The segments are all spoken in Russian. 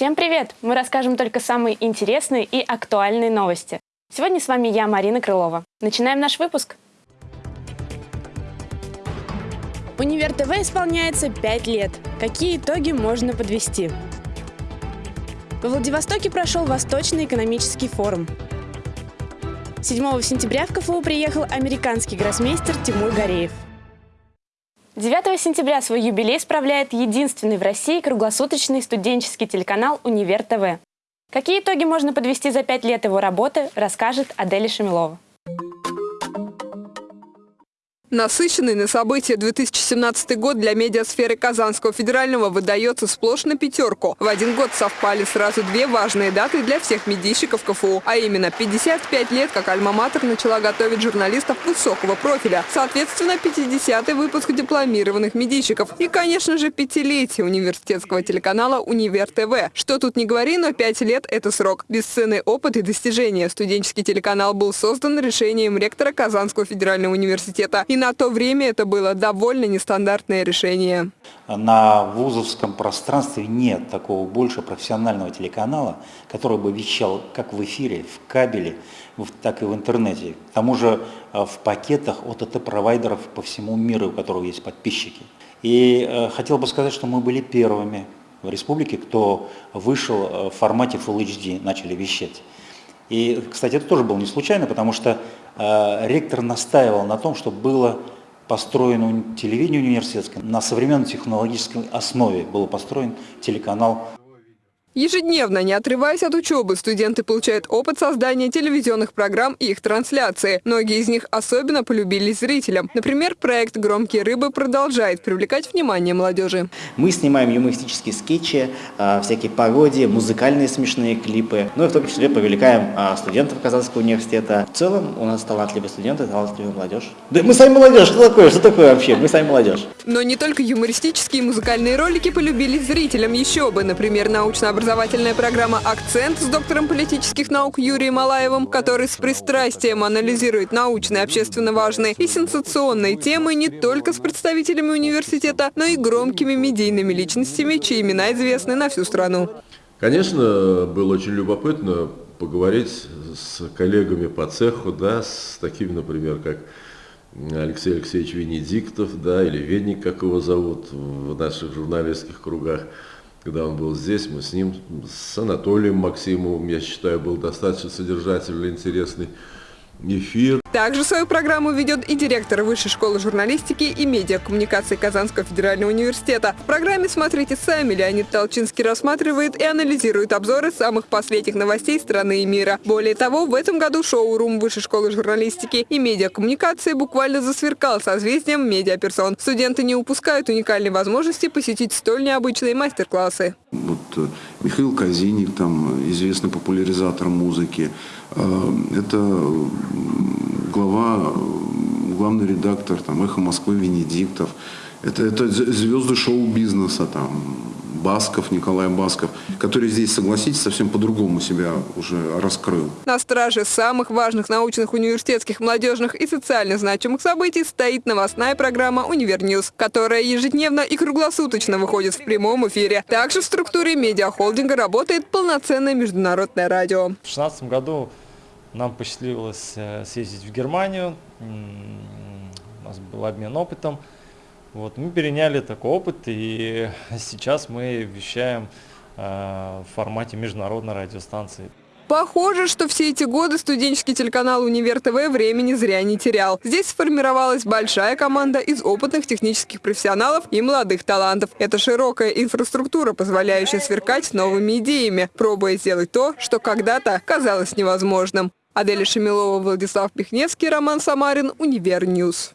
Всем привет! Мы расскажем только самые интересные и актуальные новости. Сегодня с вами я, Марина Крылова. Начинаем наш выпуск. Универ ТВ исполняется 5 лет. Какие итоги можно подвести? Во Владивостоке прошел Восточный экономический форум. 7 сентября в КФУ приехал американский гроссмейстер Тимур Гореев. 9 сентября свой юбилей справляет единственный в России круглосуточный студенческий телеканал «Универ ТВ». Какие итоги можно подвести за пять лет его работы, расскажет Аделя Шамилова. Насыщенный на события 2017 год для медиасферы Казанского федерального выдается сплошь на пятерку. В один год совпали сразу две важные даты для всех медийщиков КФУ, а именно 55 лет, как Альма-Матер начала готовить журналистов высокого профиля, соответственно 50-й выпуск дипломированных медийщиков и, конечно же, пятилетие университетского телеканала «Универ ТВ». Что тут не говори, но пять лет – это срок. Бесценный опыт и достижения. Студенческий телеканал был создан решением ректора Казанского федерального университета и на то время это было довольно нестандартное решение. На вузовском пространстве нет такого больше профессионального телеканала, который бы вещал как в эфире, в кабеле, так и в интернете. К тому же э, в пакетах от ОТ-провайдеров по всему миру, у которого есть подписчики. И э, хотел бы сказать, что мы были первыми в республике, кто вышел э, в формате Full HD, начали вещать. И, кстати, это тоже было не случайно, потому что ректор настаивал на том, чтобы было построено телевидение университетское, на современной технологической основе был построен телеканал Ежедневно, не отрываясь от учебы, студенты получают опыт создания телевизионных программ и их трансляции. Многие из них особенно полюбились зрителям. Например, проект «Громкие рыбы» продолжает привлекать внимание молодежи. Мы снимаем юмористические скетчи, а, всякие пародии, музыкальные смешные клипы. Ну и в том числе привлекаем а, студентов Казанского университета. В целом у нас талантливые студенты, талантливая молодежь. Да мы сами молодежь, что такое? Что такое вообще? Мы сами молодежь. Но не только юмористические и музыкальные ролики полюбились зрителям. Еще бы, например, научно образовательная программа «Акцент» с доктором политических наук Юрием Малаевым, который с пристрастием анализирует научные, общественно важные и сенсационные темы не только с представителями университета, но и громкими медийными личностями, чьи имена известны на всю страну. Конечно, было очень любопытно поговорить с коллегами по цеху, да, с такими, например, как Алексей Алексеевич Венедиктов, да, или Венник, как его зовут в наших журналистских кругах когда он был здесь, мы с ним, с Анатолием Максимовым, я считаю, был достаточно содержательный, интересный эфир. Также свою программу ведет и директор Высшей школы журналистики и медиакоммуникации Казанского федерального университета. В программе «Смотрите сами» Леонид Толчинский рассматривает и анализирует обзоры самых последних новостей страны и мира. Более того, в этом году шоу-рум Высшей школы журналистики и медиакоммуникации буквально засверкал созвездием медиаперсон. Студенты не упускают уникальной возможности посетить столь необычные мастер-классы. Вот э, Михаил Казиник, там, известный популяризатор музыки, это глава, главный редактор там, «Эхо Москвы» Венедиктов. Это, это звезды шоу-бизнеса, там, Басков, Николай Басков, который здесь, согласитесь, совсем по-другому себя уже раскрыл. На страже самых важных научных, университетских, молодежных и социально значимых событий стоит новостная программа «Univer News», которая ежедневно и круглосуточно выходит в прямом эфире. Также в структуре медиахолдинга работает полноценное международное радио. В 2016 году нам посчастливилось э, съездить в Германию, у нас был обмен опытом. Вот, мы переняли такой опыт, и сейчас мы вещаем э, в формате международной радиостанции. Похоже, что все эти годы студенческий телеканал «Универ ТВ» времени зря не терял. Здесь сформировалась большая команда из опытных технических профессионалов и молодых талантов. Это широкая инфраструктура, позволяющая сверкать новыми идеями, пробуя сделать то, что когда-то казалось невозможным. Аделя Шемилова, Владислав Пихневский, Роман Самарин, Univer News.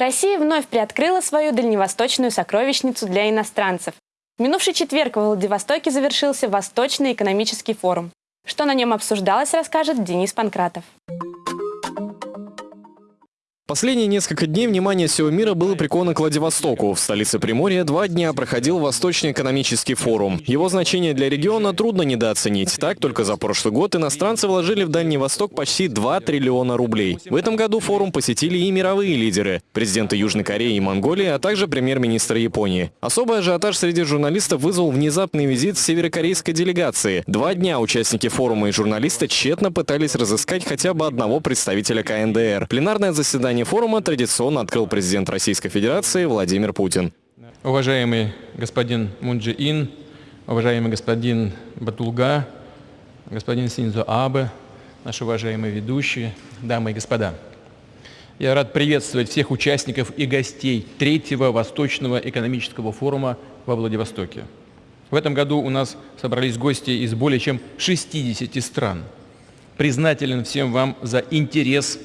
Россия вновь приоткрыла свою дальневосточную сокровищницу для иностранцев. В минувший четверг в Владивостоке завершился Восточный экономический форум. Что на нем обсуждалось, расскажет Денис Панкратов. Последние несколько дней внимание всего мира было приковано к Владивостоку. В столице Приморья два дня проходил Восточный экономический форум. Его значение для региона трудно недооценить. Так, только за прошлый год иностранцы вложили в Дальний Восток почти 2 триллиона рублей. В этом году форум посетили и мировые лидеры – президенты Южной Кореи и Монголии, а также премьер-министр Японии. Особый ажиотаж среди журналистов вызвал внезапный визит северокорейской делегации. Два дня участники форума и журналисты тщетно пытались разыскать хотя бы одного представителя КНДР. Пленарное заседание заседание форума традиционно открыл президент Российской Федерации Владимир Путин. Уважаемый господин Мунджи Ин, уважаемый господин Батулга, господин Синзо Абе, наши уважаемые ведущие, дамы и господа. Я рад приветствовать всех участников и гостей третьего Восточного экономического форума во Владивостоке. В этом году у нас собрались гости из более чем 60 стран. Признателен всем вам за интерес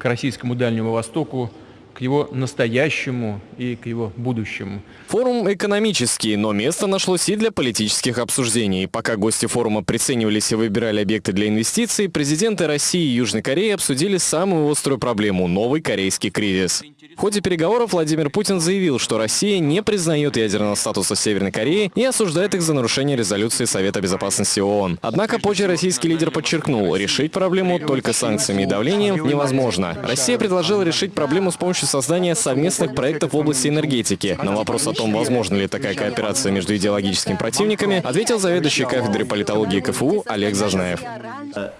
к российскому Дальнему Востоку, к его настоящему и к его будущему. Форум экономический, но место нашлось и для политических обсуждений. Пока гости форума приценивались и выбирали объекты для инвестиций, президенты России и Южной Кореи обсудили самую острую проблему – новый корейский кризис. В ходе переговоров Владимир Путин заявил, что Россия не признает ядерного статуса Северной Кореи и осуждает их за нарушение резолюции Совета Безопасности ООН. Однако позже российский лидер подчеркнул, решить проблему только санкциями и давлением невозможно. Россия предложила решить проблему с помощью создания совместных проектов в области энергетики. На вопрос о том, возможно ли такая кооперация между идеологическими противниками, ответил заведующий кафедрой политологии КФУ Олег Зажнаев.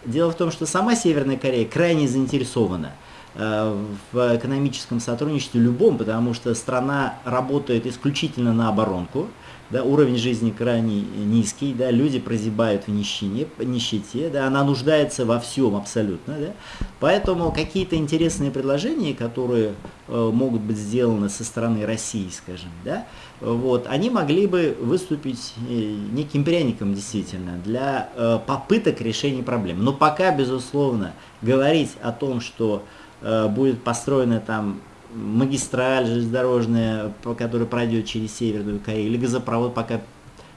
Дело в том, что сама Северная Корея крайне заинтересована Э, в экономическом сотрудничестве любом, потому что страна работает исключительно на оборонку, да, уровень жизни крайне низкий, да, люди прозябают в нищине, нищете, да, она нуждается во всем абсолютно. Да. Поэтому какие-то интересные предложения, которые э, могут быть сделаны со стороны России, скажем, да, вот, они могли бы выступить э, неким пряником действительно для э, попыток решения проблем. Но пока, безусловно, говорить о том, что Э, будет построена там магистраль железнодорожная, которая пройдет через Северную Корею, или газопровод пока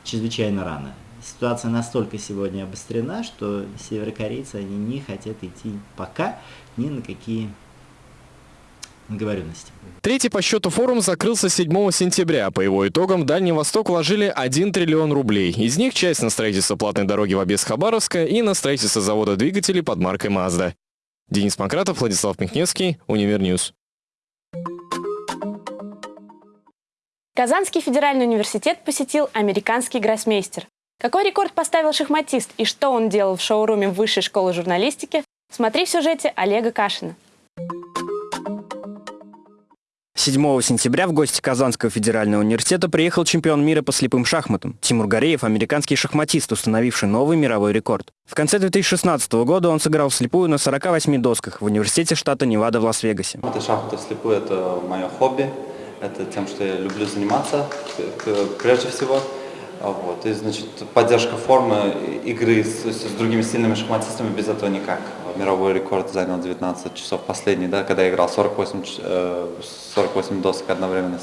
чрезвычайно рано. Ситуация настолько сегодня обострена, что северокорейцы они не хотят идти пока ни на какие договоренности. Третий по счету форум закрылся 7 сентября. По его итогам в Дальний Восток вложили 1 триллион рублей. Из них часть на строительство платной дороги в объезд Хабаровска и на строительство завода двигателей под маркой Mazda. Денис Панкратов, Владислав Михневский, Univer News. Казанский федеральный университет посетил американский гроссмейстер. Какой рекорд поставил шахматист и что он делал в шоуруме Высшей школы журналистики, смотри в сюжете Олега Кашина. 7 сентября в гости Казанского федерального университета приехал чемпион мира по слепым шахматам. Тимур Гореев – американский шахматист, установивший новый мировой рекорд. В конце 2016 года он сыграл вслепую на 48 досках в университете штата Невада в Лас-Вегасе. Это шахматы вслепую – это мое хобби. Это тем, что я люблю заниматься прежде всего. А вот. И, значит, поддержка формы игры с, с другими сильными шахматистами без этого никак. Мировой рекорд занял 19 часов последний, да, когда я играл 48, 48 э, досок одновременно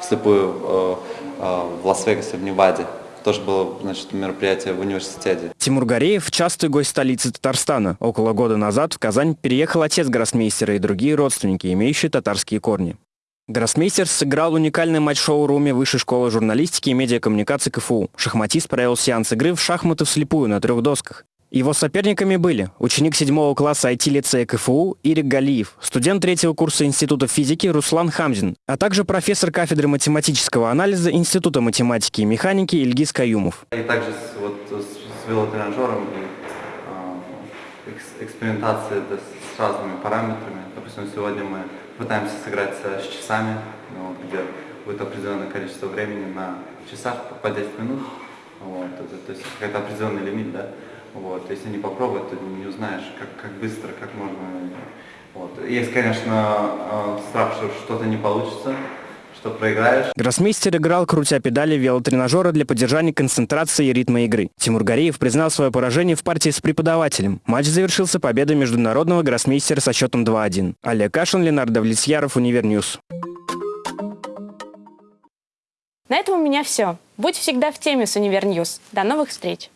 вслепую э, э, в Лас-Вегасе, в Неваде тоже было значит, мероприятие в университете. Тимур Гореев – частый гость столицы Татарстана. Около года назад в Казань переехал отец гроссмейстера и другие родственники, имеющие татарские корни. Гроссмейстер сыграл уникальный матч шоу-руме Высшей школы журналистики и медиакоммуникации КФУ. Шахматист провел сеанс игры в шахматы вслепую на трех досках. Его соперниками были ученик седьмого класса IT-лицея КФУ Ирик Галиев, студент третьего курса Института физики Руслан Хамзин, а также профессор кафедры математического анализа Института математики и механики Ильгиз Каюмов. И также вот, с велотренажером и э, экспериментацией да, с разными параметрами. Допустим, сегодня мы пытаемся сыграть с часами, ну, где будет определенное количество времени на часах по 10 минут. Вот, это, то есть какой-то определенный лимит, да. Вот, если не попробовать, то не узнаешь, как, как быстро, как можно. Вот. Есть, конечно, э, страх, что что-то не получится, что проиграешь. Гроссмейстер играл, крутя педали велотренажера для поддержания концентрации и ритма игры. Тимур Гореев признал свое поражение в партии с преподавателем. Матч завершился победой международного гроссмейстера со счетом 2-1. Олег Кашин, Ленардо Влесьяров, Univer News. На этом у меня все. Будь всегда в теме с Univer News. До новых встреч!